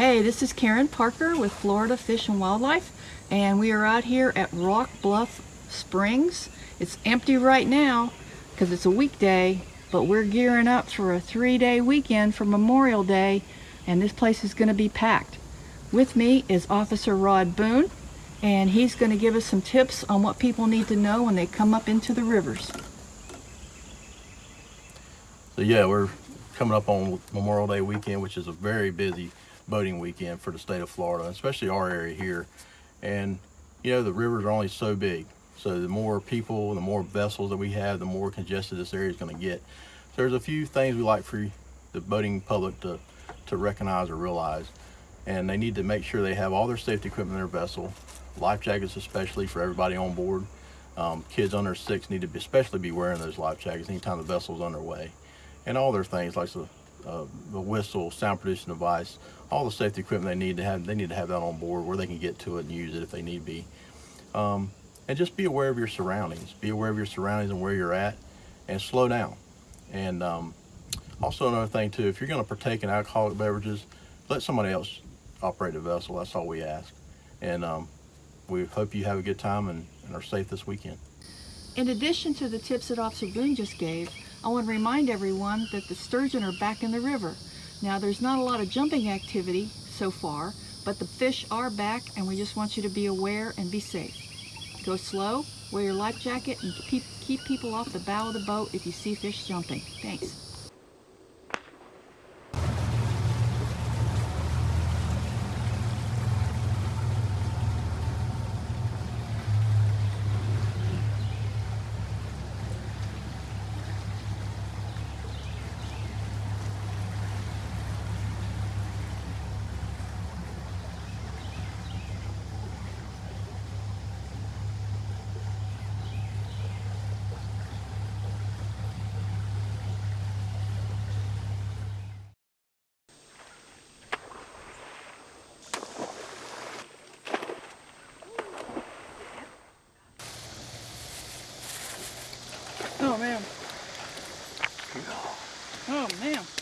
Hey, this is Karen Parker with Florida Fish and Wildlife, and we are out here at Rock Bluff Springs. It's empty right now because it's a weekday, but we're gearing up for a three-day weekend for Memorial Day, and this place is going to be packed. With me is Officer Rod Boone, and he's going to give us some tips on what people need to know when they come up into the rivers. So yeah, we're coming up on Memorial Day weekend, which is a very busy boating weekend for the state of Florida, especially our area here. And you know, the rivers are only so big. So the more people, the more vessels that we have, the more congested this area is going to get. So there's a few things we like for the boating public to, to recognize or realize. And they need to make sure they have all their safety equipment in their vessel, life jackets especially for everybody on board. Um, kids under six need to be, especially be wearing those life jackets anytime the vessel's underway. And all their things like the, uh, the whistle, sound producing device, all the safety equipment they need to have, they need to have that on board where they can get to it and use it if they need be. Um, and just be aware of your surroundings. Be aware of your surroundings and where you're at and slow down. And um, also another thing too, if you're gonna partake in alcoholic beverages, let somebody else operate the vessel. That's all we ask. And um, we hope you have a good time and, and are safe this weekend. In addition to the tips that Officer Boone just gave, I want to remind everyone that the sturgeon are back in the river. Now there's not a lot of jumping activity so far, but the fish are back and we just want you to be aware and be safe. Go slow, wear your life jacket, and keep, keep people off the bow of the boat if you see fish jumping. Thanks. Oh, man.